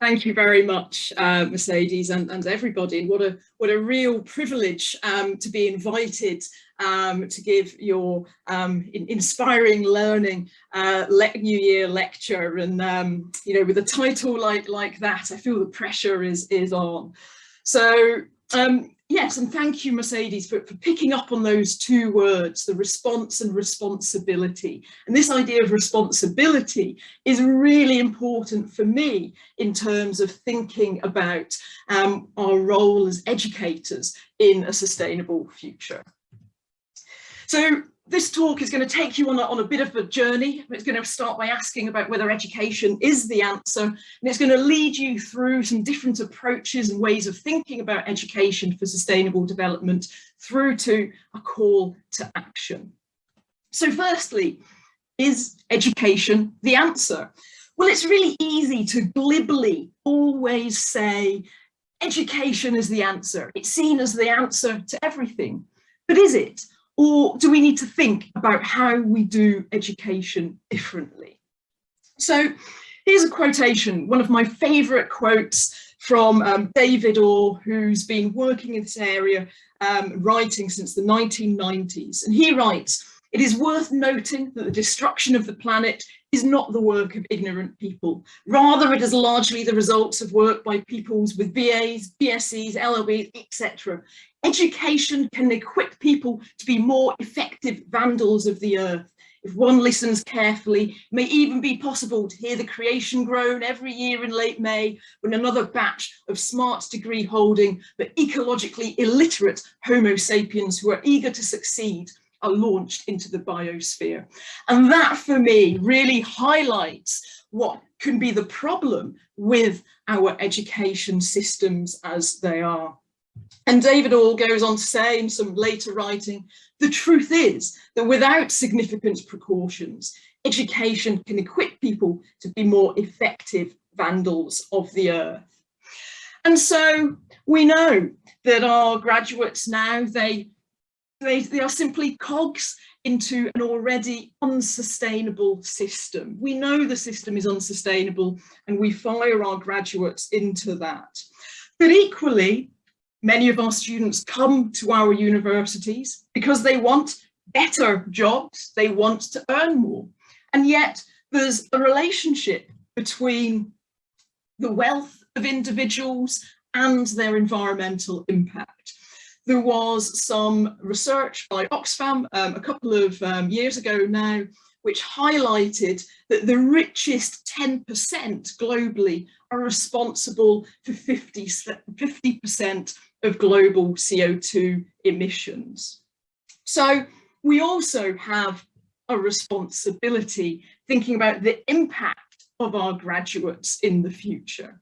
Thank you very much, uh, Mercedes and, and everybody. What a what a real privilege um, to be invited um, to give your um, in, inspiring learning uh, New Year lecture. And um, you know, with a title like like that, I feel the pressure is is on. So um, Yes, and thank you, Mercedes, for, for picking up on those two words, the response and responsibility. And this idea of responsibility is really important for me in terms of thinking about um, our role as educators in a sustainable future. So this talk is going to take you on a, on a bit of a journey. It's going to start by asking about whether education is the answer, and it's going to lead you through some different approaches and ways of thinking about education for sustainable development through to a call to action. So firstly, is education the answer? Well, it's really easy to glibly always say education is the answer. It's seen as the answer to everything. But is it? Or do we need to think about how we do education differently? So here's a quotation, one of my favourite quotes from um, David Orr, who's been working in this area, um, writing since the 1990s. And he writes, it is worth noting that the destruction of the planet is not the work of ignorant people. Rather, it is largely the results of work by peoples with BAs, BScs, LLBs, etc. Education can equip people to be more effective vandals of the earth. If one listens carefully, it may even be possible to hear the creation groan every year in late May when another batch of smart degree holding but ecologically illiterate Homo sapiens who are eager to succeed are launched into the biosphere. And that for me really highlights what can be the problem with our education systems as they are. And David Orr goes on to say in some later writing, the truth is that without significant precautions, education can equip people to be more effective vandals of the earth. And so we know that our graduates now, they, they, they are simply cogs into an already unsustainable system. We know the system is unsustainable and we fire our graduates into that. But equally, Many of our students come to our universities because they want better jobs, they want to earn more. And yet there's a relationship between the wealth of individuals and their environmental impact. There was some research by Oxfam um, a couple of um, years ago now, which highlighted that the richest 10% globally are responsible for 50, 50% of global CO2 emissions. So we also have a responsibility thinking about the impact of our graduates in the future.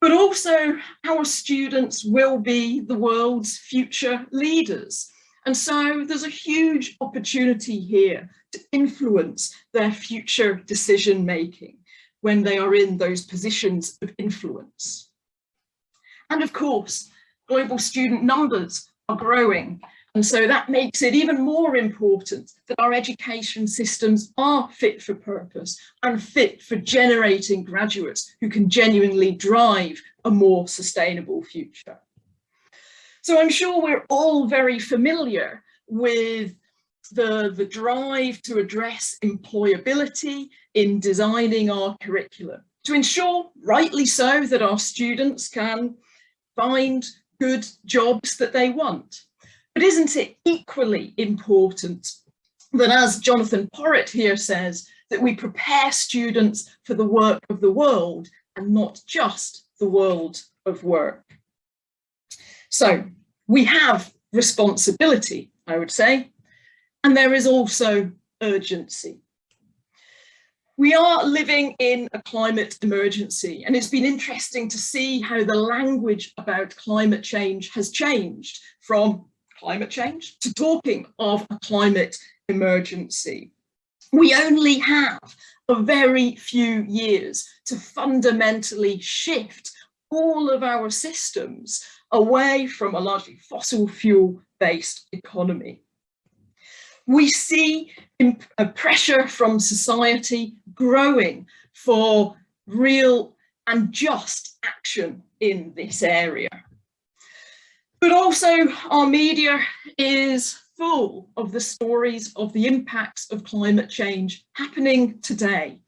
But also our students will be the world's future leaders. And so there's a huge opportunity here to influence their future decision making when they are in those positions of influence. And of course, global student numbers are growing. And so that makes it even more important that our education systems are fit for purpose and fit for generating graduates who can genuinely drive a more sustainable future. So I'm sure we're all very familiar with the, the drive to address employability in designing our curriculum to ensure, rightly so, that our students can find good jobs that they want. But isn't it equally important that as Jonathan Porritt here says, that we prepare students for the work of the world and not just the world of work. So we have responsibility, I would say, and there is also urgency. We are living in a climate emergency and it's been interesting to see how the language about climate change has changed from climate change to talking of a climate emergency. We only have a very few years to fundamentally shift all of our systems away from a largely fossil fuel based economy. We see pressure from society growing for real and just action in this area. But also our media is full of the stories of the impacts of climate change happening today.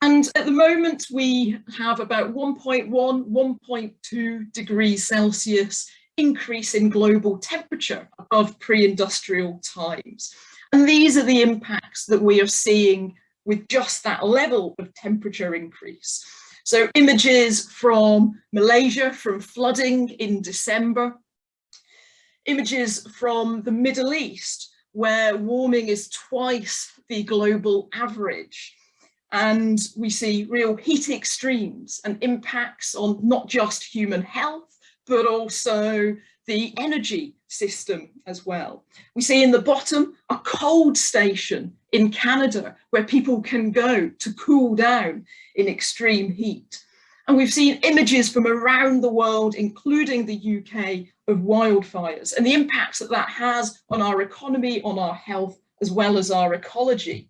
And at the moment, we have about 1.1, 1.2 degrees Celsius increase in global temperature above pre-industrial times. And these are the impacts that we are seeing with just that level of temperature increase. So images from Malaysia from flooding in December, images from the Middle East where warming is twice the global average. And we see real heat extremes and impacts on not just human health, but also the energy system as well. We see in the bottom a cold station in Canada where people can go to cool down in extreme heat. And we've seen images from around the world, including the UK, of wildfires and the impacts that that has on our economy, on our health, as well as our ecology.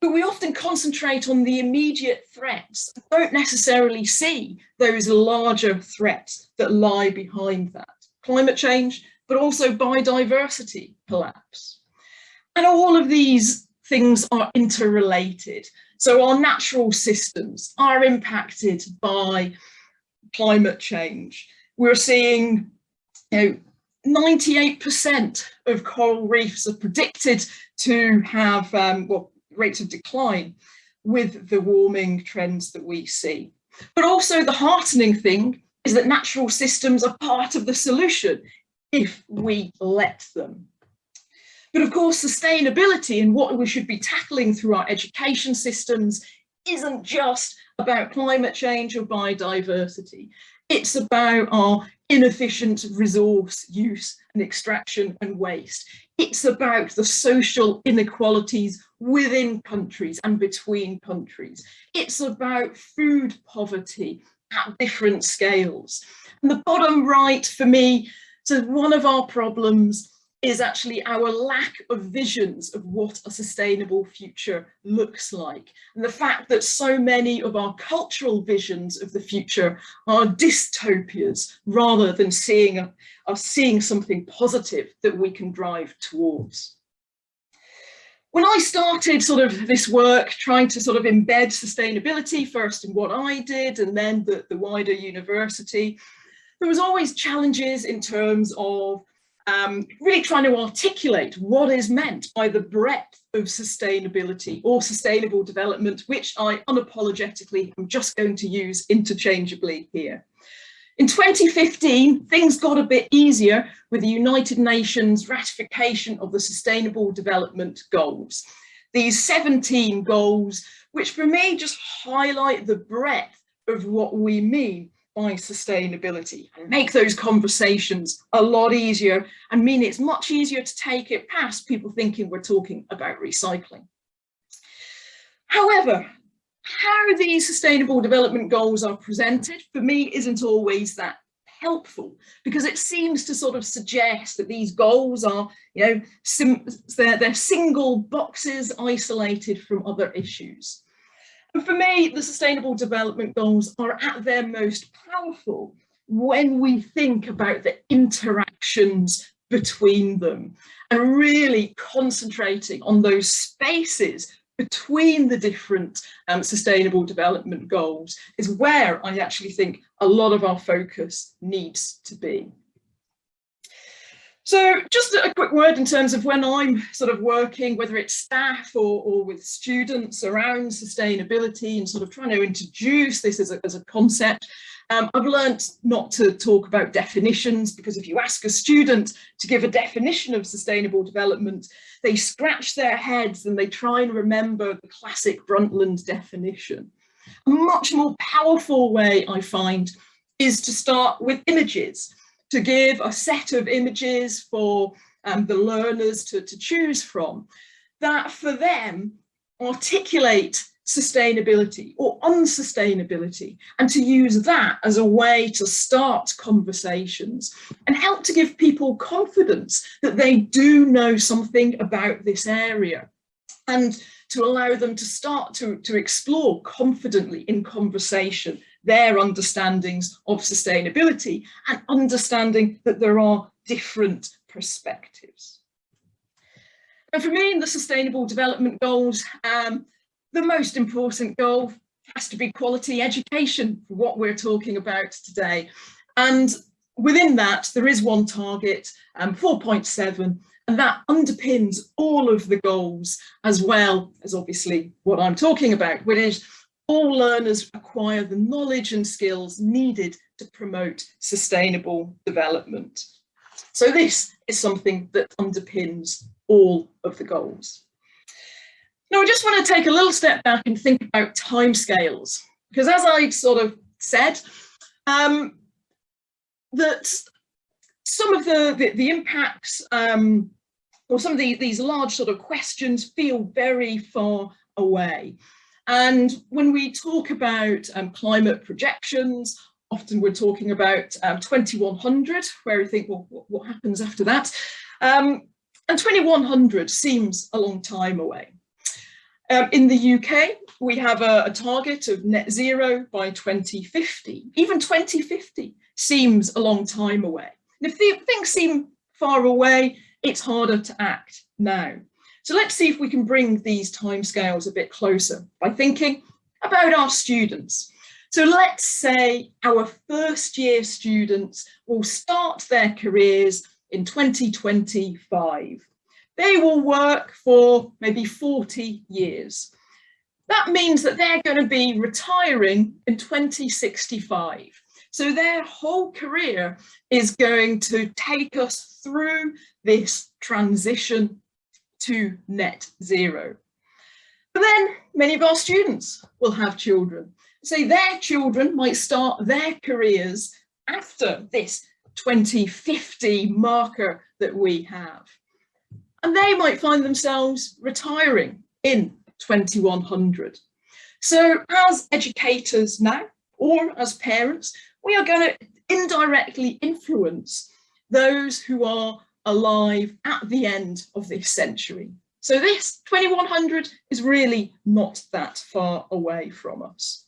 But we often concentrate on the immediate threats, don't necessarily see those larger threats that lie behind that. Climate change, but also biodiversity collapse. And all of these things are interrelated. So our natural systems are impacted by climate change. We're seeing you know, 98% of coral reefs are predicted to have um, well, rates of decline with the warming trends that we see. But also the heartening thing is that natural systems are part of the solution if we let them. But of course, sustainability and what we should be tackling through our education systems isn't just about climate change or biodiversity. It's about our inefficient resource use and extraction and waste. It's about the social inequalities within countries and between countries. It's about food poverty at different scales. And the bottom right for me, so one of our problems is actually our lack of visions of what a sustainable future looks like. And the fact that so many of our cultural visions of the future are dystopias rather than seeing, are seeing something positive that we can drive towards. When I started sort of this work, trying to sort of embed sustainability first in what I did and then the, the wider university, there was always challenges in terms of um, really trying to articulate what is meant by the breadth of sustainability or sustainable development, which I unapologetically am just going to use interchangeably here. In 2015, things got a bit easier with the United Nations ratification of the Sustainable Development Goals. These 17 goals, which for me just highlight the breadth of what we mean by sustainability and make those conversations a lot easier and mean it's much easier to take it past people thinking we're talking about recycling. However, how these sustainable development goals are presented for me isn't always that helpful because it seems to sort of suggest that these goals are, you know, they're, they're single boxes isolated from other issues. And for me, the Sustainable Development Goals are at their most powerful when we think about the interactions between them and really concentrating on those spaces between the different um, sustainable development goals is where I actually think a lot of our focus needs to be. So just a quick word in terms of when I'm sort of working, whether it's staff or, or with students around sustainability and sort of trying to introduce this as a, as a concept. Um, I've learned not to talk about definitions because if you ask a student to give a definition of sustainable development, they scratch their heads and they try and remember the classic Brundtland definition. A much more powerful way I find is to start with images to give a set of images for um, the learners to, to choose from that for them articulate sustainability or unsustainability and to use that as a way to start conversations and help to give people confidence that they do know something about this area. And to allow them to start to, to explore confidently in conversation their understandings of sustainability and understanding that there are different perspectives. And for me in the Sustainable Development Goals, um, the most important goal has to be quality education for what we're talking about today. And within that, there is one target, um, 4.7, and that underpins all of the goals as well as obviously what I'm talking about, which is all learners acquire the knowledge and skills needed to promote sustainable development. So this is something that underpins all of the goals. Now, I just want to take a little step back and think about timescales, because as I sort of said, um, that some of the, the, the impacts um, or some of the, these large sort of questions feel very far away. And when we talk about um, climate projections, often we're talking about um, 2100, where we think, well, what, happens after that? Um, and 2100 seems a long time away. Um, in the UK, we have a, a, target of net zero by 2050. Even 2050 seems a long time away. And if things seem far away, it's harder to act now. So let's see if we can bring these timescales a bit closer by thinking about our students. So let's say our first year students will start their careers in 2025. They will work for maybe 40 years. That means that they're going to be retiring in 2065. So their whole career is going to take us through this transition to net zero. But then many of our students will have children. So their children might start their careers after this 2050 marker that we have and they might find themselves retiring in 2100. So as educators now, or as parents, we are going to indirectly influence those who are alive at the end of this century. So this 2100 is really not that far away from us.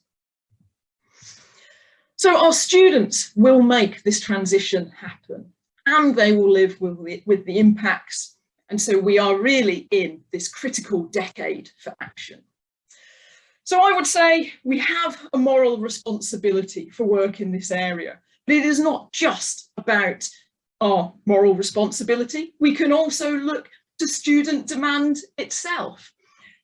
So our students will make this transition happen and they will live with, with the impacts and so we are really in this critical decade for action. So I would say we have a moral responsibility for work in this area, but it is not just about our moral responsibility. We can also look to student demand itself.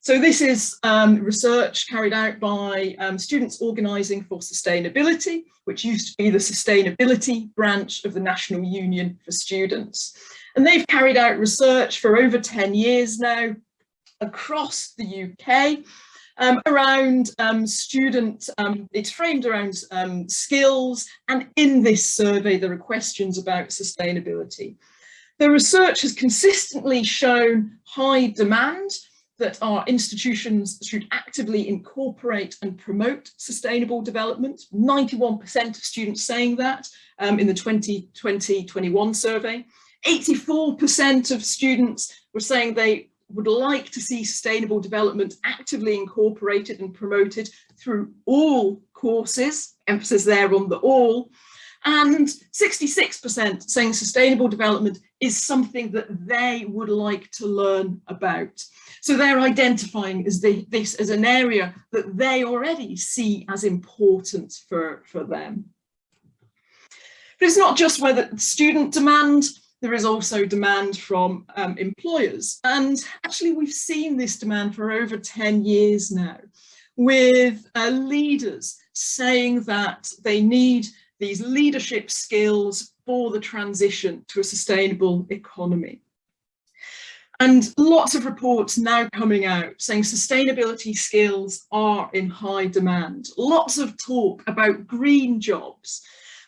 So this is um, research carried out by um, Students Organising for Sustainability, which used to be the sustainability branch of the National Union for Students. And they've carried out research for over 10 years now across the UK um, around um, student, um, it's framed around um, skills and in this survey there are questions about sustainability. The research has consistently shown high demand that our institutions should actively incorporate and promote sustainable development. 91% of students saying that um, in the 2020-21 survey. 84% of students were saying they would like to see sustainable development actively incorporated and promoted through all courses, emphasis there on the all, and 66% saying sustainable development is something that they would like to learn about. So they're identifying as the, this as an area that they already see as important for, for them. But it's not just whether student demand, there is also demand from um, employers. And actually, we've seen this demand for over 10 years now, with uh, leaders saying that they need these leadership skills for the transition to a sustainable economy. And lots of reports now coming out saying sustainability skills are in high demand. Lots of talk about green jobs.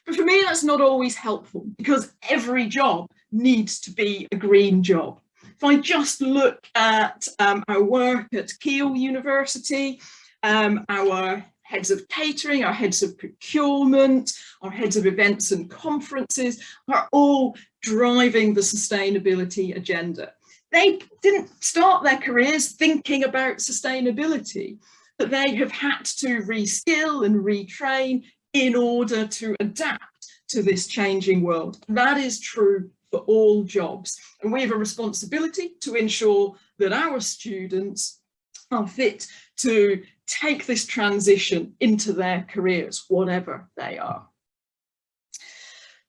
But for me, that's not always helpful because every job needs to be a green job. If I just look at um, our work at Keele University, um, our heads of catering, our heads of procurement, our heads of events and conferences are all driving the sustainability agenda. they didn't start their careers thinking about sustainability, but they have had to reskill and retrain in order to adapt to this changing world. That is true for all jobs. And we have a responsibility to ensure that our students are fit to take this transition into their careers, whatever they are.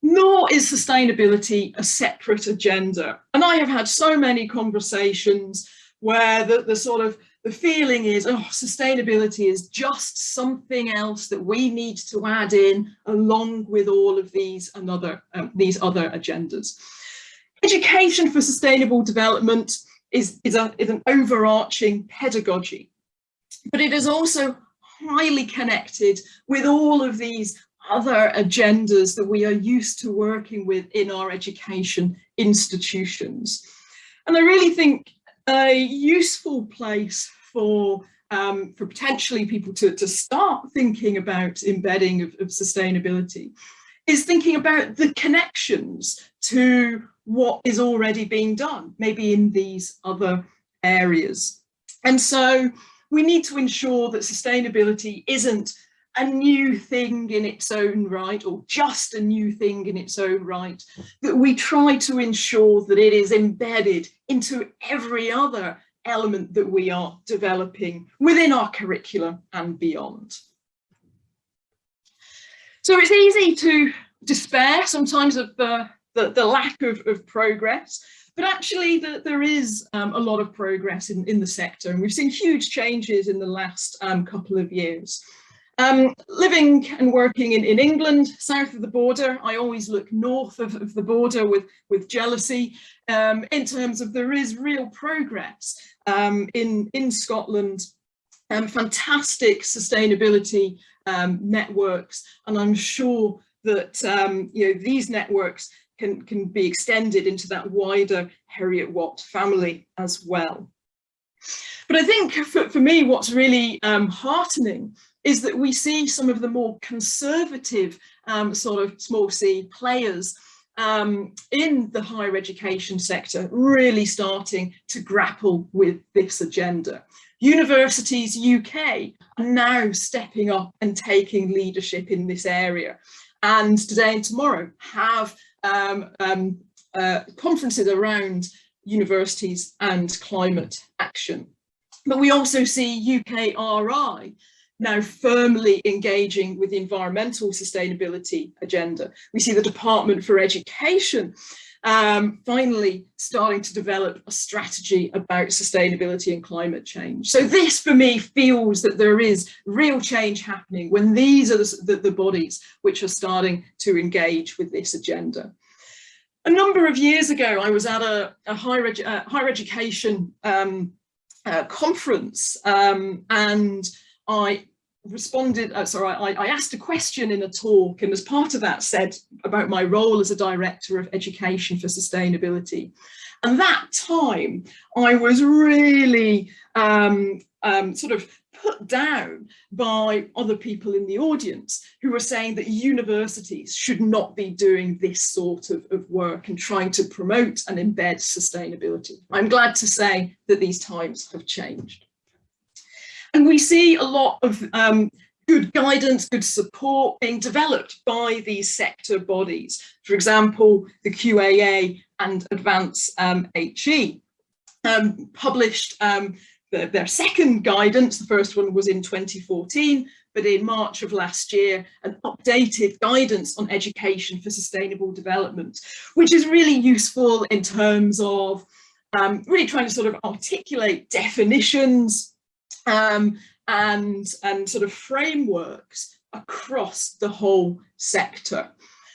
Nor is sustainability a separate agenda. And I have had so many conversations where the, the sort of the feeling is, oh, sustainability is just something else that we need to add in along with all of these another um, these other agendas. Education for sustainable development is, is, a, is an overarching pedagogy, but it is also highly connected with all of these other agendas that we are used to working with in our education institutions. And I really think a useful place for um, for potentially people to, to start thinking about embedding of, of sustainability is thinking about the connections to what is already being done, maybe in these other areas. And so we need to ensure that sustainability isn't a new thing in its own right or just a new thing in its own right, that we try to ensure that it is embedded into every other element that we are developing within our curriculum and beyond. So it's easy to despair sometimes of the, the, the lack of, of progress, but actually the, there is um, a lot of progress in, in the sector and we've seen huge changes in the last um, couple of years. Um, living and working in, in England, south of the border, I always look north of, of the border with, with jealousy um, in terms of there is real progress um, in, in Scotland, um, fantastic sustainability um, networks, and I'm sure that um, you know these networks can, can be extended into that wider Heriot-Watt family as well. But I think for, for me, what's really um, heartening is that we see some of the more conservative um, sort of small c players um, in the higher education sector really starting to grapple with this agenda. Universities UK are now stepping up and taking leadership in this area and today and tomorrow have um, um, uh, conferences around universities and climate action. But we also see UKRI now firmly engaging with the environmental sustainability agenda. We see the Department for Education um, finally starting to develop a strategy about sustainability and climate change. So this for me feels that there is real change happening when these are the, the, the bodies which are starting to engage with this agenda. A number of years ago, I was at a, a higher, edu uh, higher education um, uh, conference um, and I responded, uh, sorry, I, I, asked a question in a talk and as part of that said about my role as a director of education for sustainability. And that time I was really um, um, sort of put down by other people in the audience who were saying that universities should not be doing this sort of, of work and trying to promote and embed sustainability. I'm glad to say that these times have changed. And we see a lot of um, good guidance, good support being developed by these sector bodies. For example, the QAA and Advance um, HE um, published um, the, their second guidance. The first one was in 2014, but in March of last year, an updated guidance on education for sustainable development, which is really useful in terms of um, really trying to sort of articulate definitions, um, and, and sort of frameworks across the whole sector.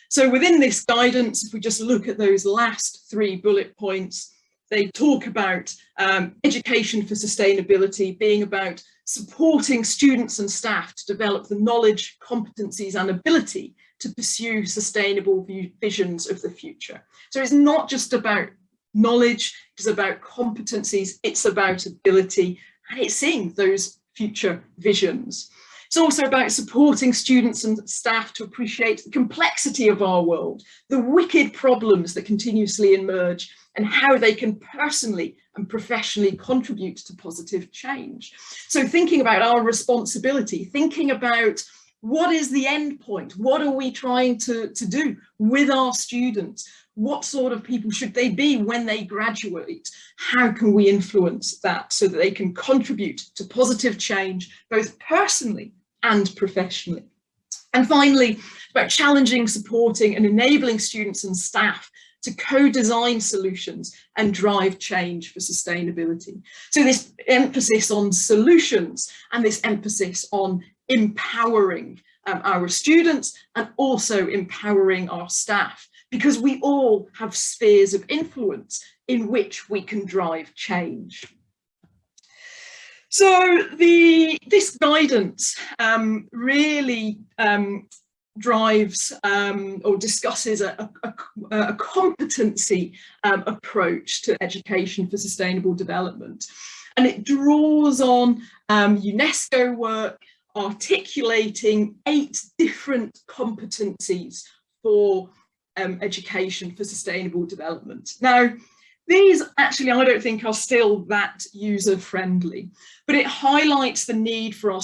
So within this guidance, if we just look at those last three bullet points, they talk about um, education for sustainability being about supporting students and staff to develop the knowledge, competencies and ability to pursue sustainable visions of the future. So it's not just about knowledge, it's about competencies, it's about ability and it's seeing those future visions. It's also about supporting students and staff to appreciate the complexity of our world, the wicked problems that continuously emerge and how they can personally and professionally contribute to positive change. So thinking about our responsibility, thinking about what is the end point? What are we trying to, to do with our students? What sort of people should they be when they graduate? How can we influence that so that they can contribute to positive change, both personally and professionally? And finally, about challenging, supporting and enabling students and staff to co-design solutions and drive change for sustainability. So this emphasis on solutions and this emphasis on empowering um, our students and also empowering our staff because we all have spheres of influence in which we can drive change. So the this guidance um, really um, drives um, or discusses a, a, a competency um, approach to education for sustainable development. And it draws on um, UNESCO work articulating eight different competencies for um, education for sustainable development. Now, these actually, I don't think are still that user friendly, but it highlights the need for our,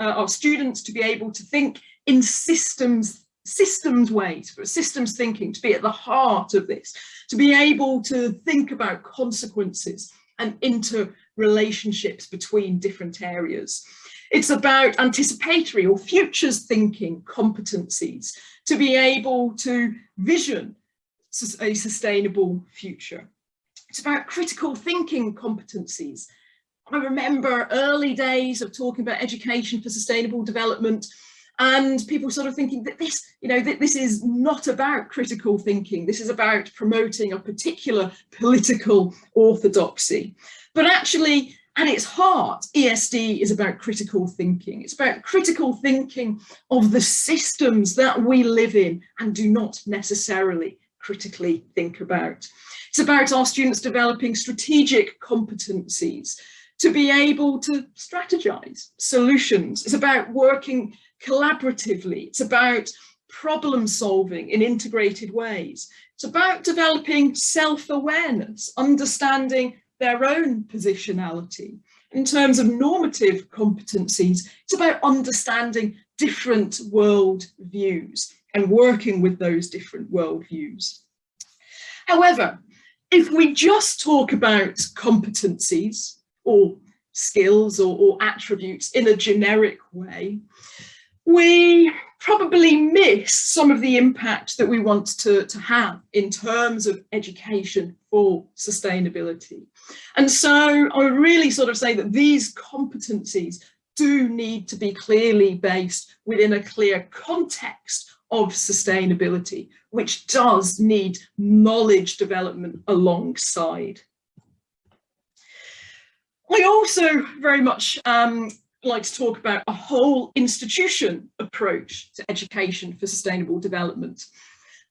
uh, our students to be able to think in systems systems ways, for systems thinking, to be at the heart of this, to be able to think about consequences and interrelationships between different areas. It's about anticipatory or futures thinking competencies to be able to vision a sustainable future. It's about critical thinking competencies. I remember early days of talking about education for sustainable development and people sort of thinking that this, you know, that this is not about critical thinking. This is about promoting a particular political orthodoxy. But actually, at its heart, ESD is about critical thinking. It's about critical thinking of the systems that we live in and do not necessarily critically think about. It's about our students developing strategic competencies to be able to strategize solutions. It's about working collaboratively. It's about problem solving in integrated ways. It's about developing self-awareness, understanding their own positionality. In terms of normative competencies, it's about understanding different world views and working with those different world views. However, if we just talk about competencies or skills or, or attributes in a generic way, we probably miss some of the impact that we want to, to have in terms of education for sustainability. And so I would really sort of say that these competencies do need to be clearly based within a clear context of sustainability, which does need knowledge development alongside. I also very much um, like to talk about a whole institution approach to education for sustainable development.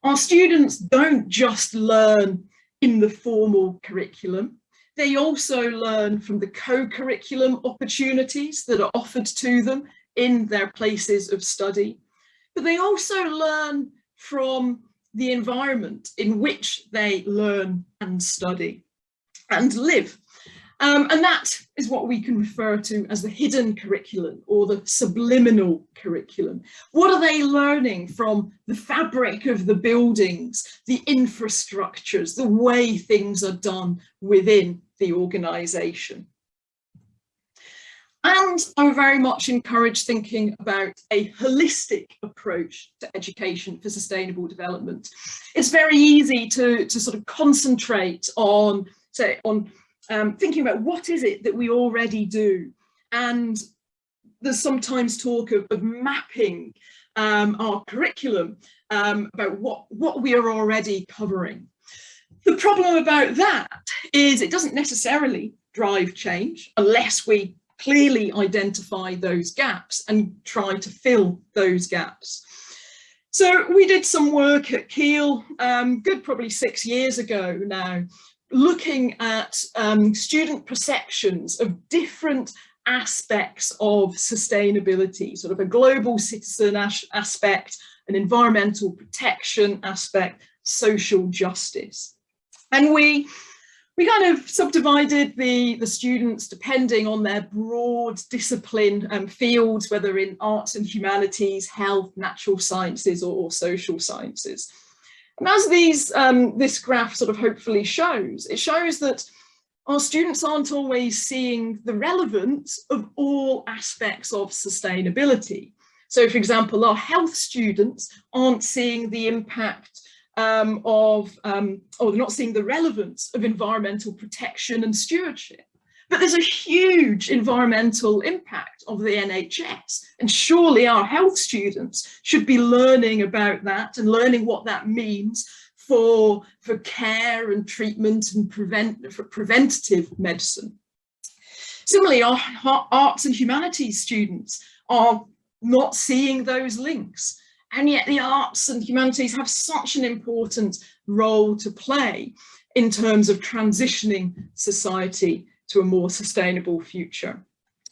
Our students don't just learn in the formal curriculum, they also learn from the co-curriculum opportunities that are offered to them in their places of study, but they also learn from the environment in which they learn and study and live. Um, and that is what we can refer to as the hidden curriculum or the subliminal curriculum. What are they learning from the fabric of the buildings, the infrastructures, the way things are done within the organisation? And I very much encourage thinking about a holistic approach to education for sustainable development. It's very easy to, to sort of concentrate on, say, on um, thinking about what is it that we already do and there's sometimes talk of, of mapping um, our curriculum um, about what, what we are already covering. The problem about that is it doesn't necessarily drive change unless we clearly identify those gaps and try to fill those gaps. So we did some work at Keele, um, good probably six years ago now, looking at um, student perceptions of different aspects of sustainability, sort of a global citizen as aspect, an environmental protection aspect, social justice. And we, we kind of subdivided the, the students depending on their broad discipline and fields, whether in arts and humanities, health, natural sciences or, or social sciences. And as these, um, this graph sort of hopefully shows, it shows that our students aren't always seeing the relevance of all aspects of sustainability. So for example, our health students aren't seeing the impact um, of, um, or they're not seeing the relevance of environmental protection and stewardship. But there's a huge environmental impact of the NHS and surely our health students should be learning about that and learning what that means for, for care and treatment and prevent, for preventative medicine. Similarly, our, our arts and humanities students are not seeing those links. And yet the arts and humanities have such an important role to play in terms of transitioning society to a more sustainable future.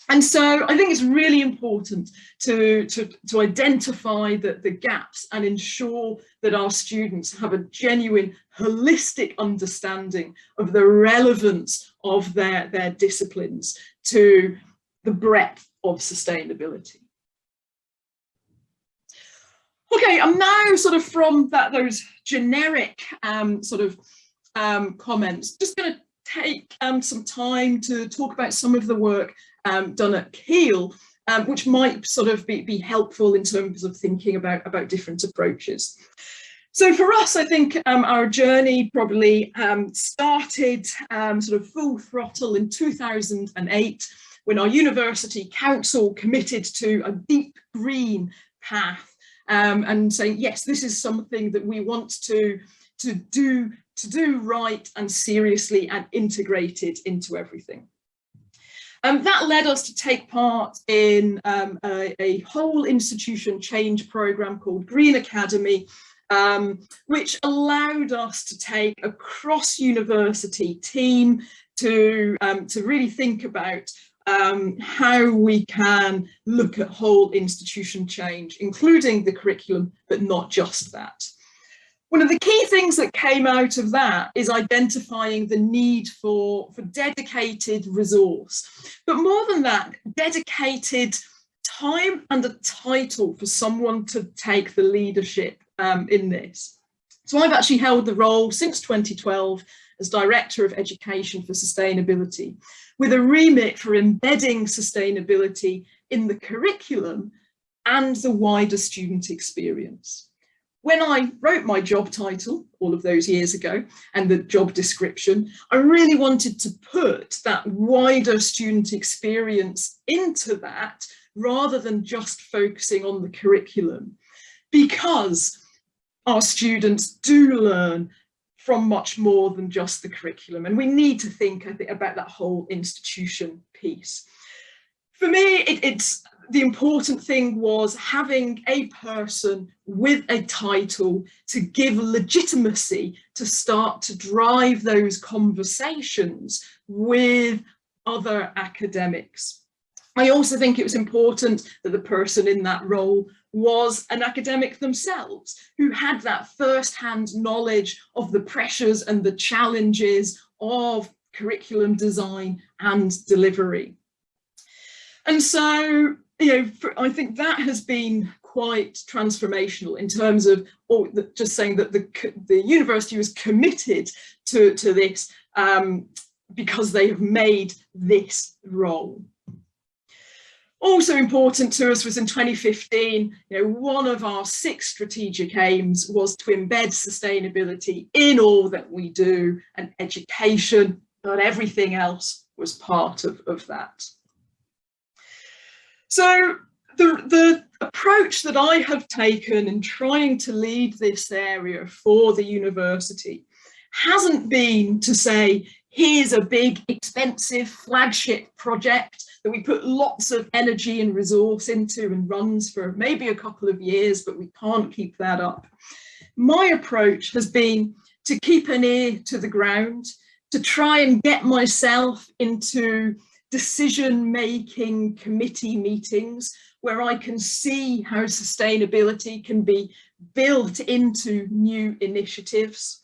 And so I think it's really important to, to, to identify the, the gaps and ensure that our students have a genuine holistic understanding of the relevance of their, their disciplines to the breadth of sustainability. Okay, I'm now sort of from that those generic um, sort of um, comments, just going to take um, some time to talk about some of the work um, done at Keele, um, which might sort of be, be helpful in terms of thinking about, about different approaches. So for us, I think um, our journey probably um, started um, sort of full throttle in 2008 when our university council committed to a deep green path um, and saying, yes, this is something that we want to, to, do, to do right and seriously and integrated into everything. Um, that led us to take part in um, a, a, whole institution change program called Green Academy, um, which allowed us to take a cross-university team to, um, to really think about um, how we can look at whole institution change, including the curriculum, but not just that. One of the key things that came out of that is identifying the need for, for dedicated resource. But more than that, dedicated time and a title for someone to take the leadership um, in this. So I've actually held the role since 2012 as Director of Education for Sustainability, with a remit for embedding sustainability in the curriculum and the wider student experience when I wrote my job title all of those years ago and the job description, I really wanted to put that wider student experience into that rather than just focusing on the curriculum because our students do learn from much more than just the curriculum and we need to think about that whole institution piece. For me, it, it's the important thing was having a person with a title to give legitimacy to start to drive those conversations with other academics. I also think it was important that the person in that role was an academic themselves who had that first-hand knowledge of the pressures and the challenges of curriculum design and delivery. And so you know, for, I think that has been quite transformational in terms of or the, just saying that the, the university was committed to, to this um, because they have made this role. Also important to us was in 2015, you know, one of our six strategic aims was to embed sustainability in all that we do and education, but everything else was part of, of that. So the, the approach that I have taken in trying to lead this area for the university hasn't been to say, here's a big expensive flagship project that we put lots of energy and resource into and runs for maybe a couple of years, but we can't keep that up. My approach has been to keep an ear to the ground, to try and get myself into decision-making committee meetings where I can see how sustainability can be built into new initiatives.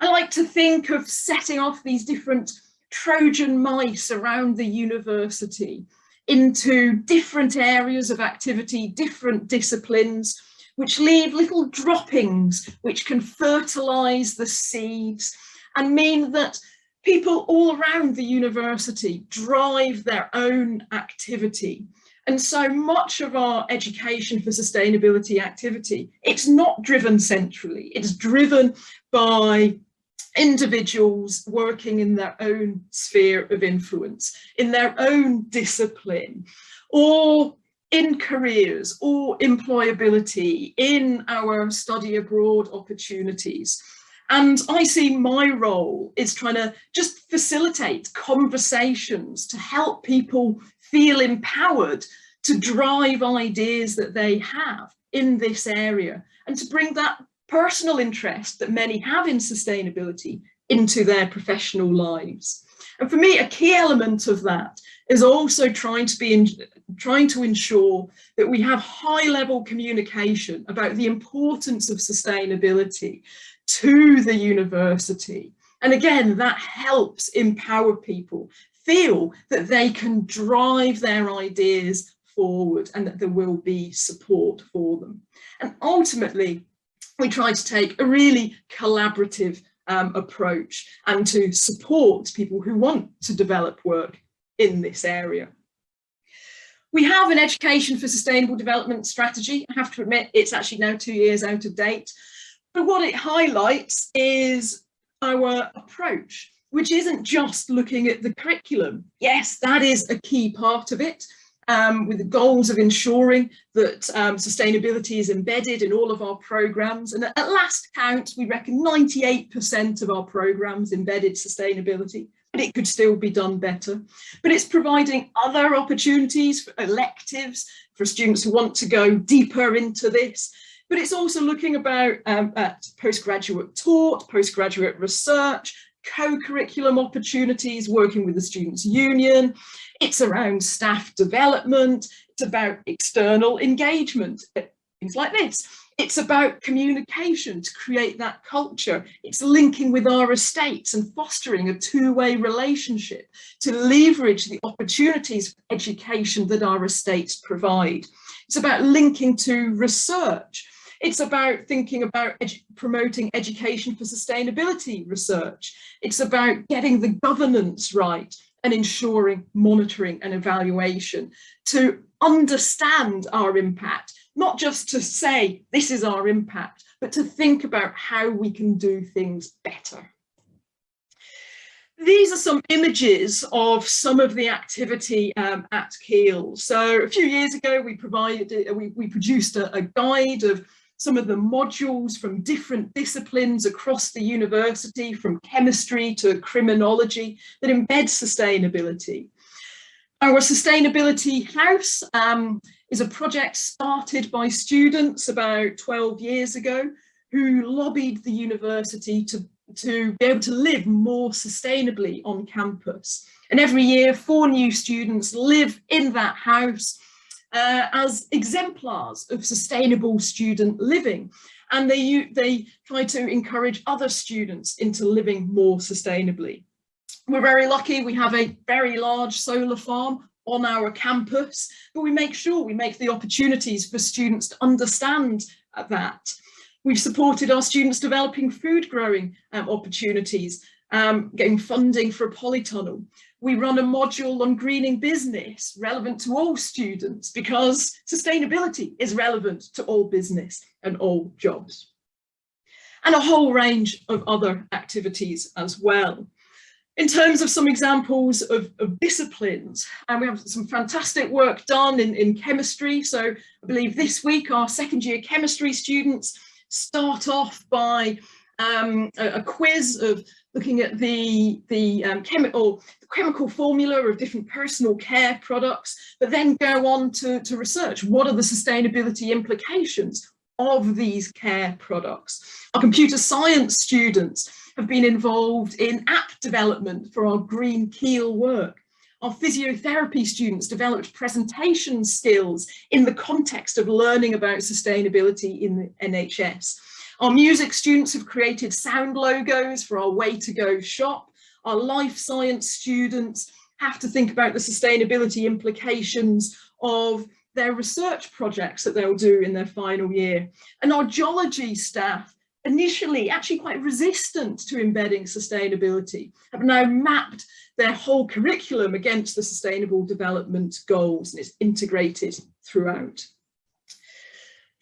I like to think of setting off these different Trojan mice around the university into different areas of activity, different disciplines, which leave little droppings which can fertilize the seeds and mean that people all around the university drive their own activity. And so much of our education for sustainability activity, it's not driven centrally, it's driven by individuals working in their own sphere of influence, in their own discipline, or in careers or employability, in our study abroad opportunities. And I see my role is trying to just facilitate conversations to help people feel empowered to drive ideas that they have in this area and to bring that personal interest that many have in sustainability into their professional lives. And for me, a key element of that is also trying to be in, trying to ensure that we have high level communication about the importance of sustainability to the university. And again, that helps empower people feel that they can drive their ideas forward and that there will be support for them. And ultimately, we try to take a really collaborative um, approach and to support people who want to develop work in this area. We have an education for sustainable development strategy. I have to admit it's actually now two years out of date. But what it highlights is our approach, which isn't just looking at the curriculum. Yes, that is a key part of it, um, with the goals of ensuring that um, sustainability is embedded in all of our programs. And at last count, we reckon 98% of our programs embedded sustainability, but it could still be done better. But it's providing other opportunities for electives for students who want to go deeper into this. But it's also looking about um, at postgraduate taught, postgraduate research, co-curriculum opportunities, working with the Students' Union. It's around staff development. It's about external engagement, things like this. It's about communication to create that culture. It's linking with our estates and fostering a two-way relationship to leverage the opportunities for education that our estates provide. It's about linking to research it's about thinking about edu promoting education for sustainability research. It's about getting the governance right and ensuring monitoring and evaluation to understand our impact, not just to say this is our impact, but to think about how we can do things better. These are some images of some of the activity um, at Keele. So a few years ago, we provided, we, we produced a, a guide of some of the modules from different disciplines across the university, from chemistry to criminology, that embed sustainability. Our Sustainability House um, is a project started by students about 12 years ago who lobbied the university to, to be able to live more sustainably on campus. And every year, four new students live in that house uh, as exemplars of sustainable student living. And they, they try to encourage other students into living more sustainably. We're very lucky, we have a very large solar farm on our campus, but we make sure we make the opportunities for students to understand that. We've supported our students developing food growing um, opportunities, um, getting funding for a polytunnel we run a module on greening business relevant to all students because sustainability is relevant to all business and all jobs. And a whole range of other activities as well. In terms of some examples of, of disciplines, and we have some fantastic work done in, in chemistry. So I believe this week our second year chemistry students start off by um, a, a, quiz of looking at the, the um, chemical the chemical formula of different personal care products, but then go on to, to research what are the sustainability implications of these care products. Our computer science students have been involved in app development for our Green Keele work. Our physiotherapy students developed presentation skills in the context of learning about sustainability in the NHS. Our music students have created sound logos for our Way to Go shop. Our life science students have to think about the sustainability implications of their research projects that they'll do in their final year. And our geology staff, initially actually quite resistant to embedding sustainability, have now mapped their whole curriculum against the sustainable development goals and it's integrated throughout.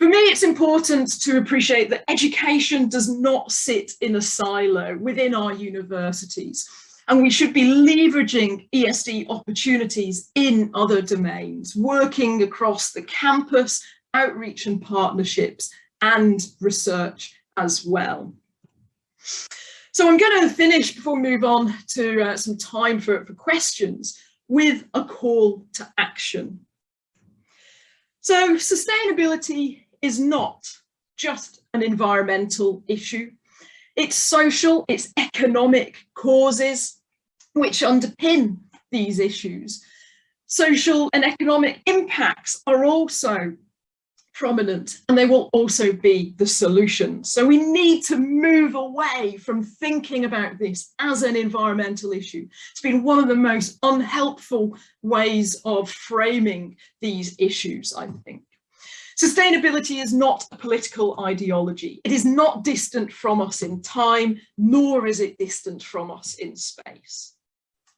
For me, it's important to appreciate that education does not sit in a silo within our universities and we should be leveraging ESD opportunities in other domains, working across the campus, outreach and partnerships and research as well. So I'm going to finish before we move on to uh, some time for, for questions with a call to action. So sustainability is not just an environmental issue. It's social, it's economic causes, which underpin these issues. Social and economic impacts are also prominent and they will also be the solution. So we need to move away from thinking about this as an environmental issue. It's been one of the most unhelpful ways of framing these issues, I think. Sustainability is not a political ideology. It is not distant from us in time, nor is it distant from us in space.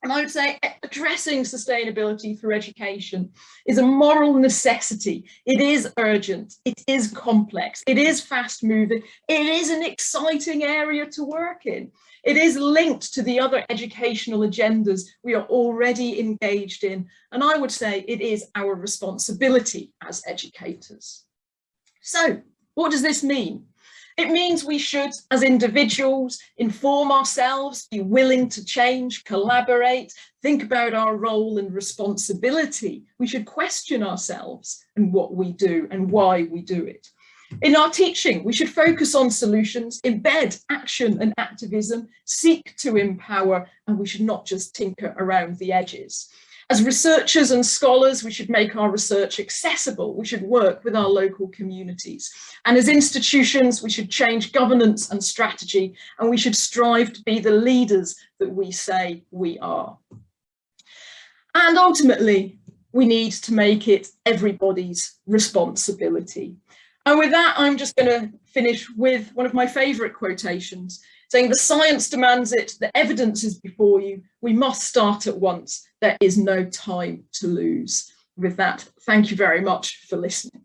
And I would say addressing sustainability through education is a moral necessity. It is urgent, it is complex, it is fast moving, it is an exciting area to work in. It is linked to the other educational agendas we are already engaged in. And I would say it is our responsibility as educators. So what does this mean? It means we should, as individuals, inform ourselves, be willing to change, collaborate, think about our role and responsibility. We should question ourselves and what we do and why we do it. In our teaching, we should focus on solutions, embed action and activism, seek to empower, and we should not just tinker around the edges. As researchers and scholars, we should make our research accessible. We should work with our local communities. And as institutions, we should change governance and strategy, and we should strive to be the leaders that we say we are. And ultimately, we need to make it everybody's responsibility. And with that, I'm just going to finish with one of my favourite quotations, saying the science demands it, the evidence is before you, we must start at once, there is no time to lose. With that, thank you very much for listening.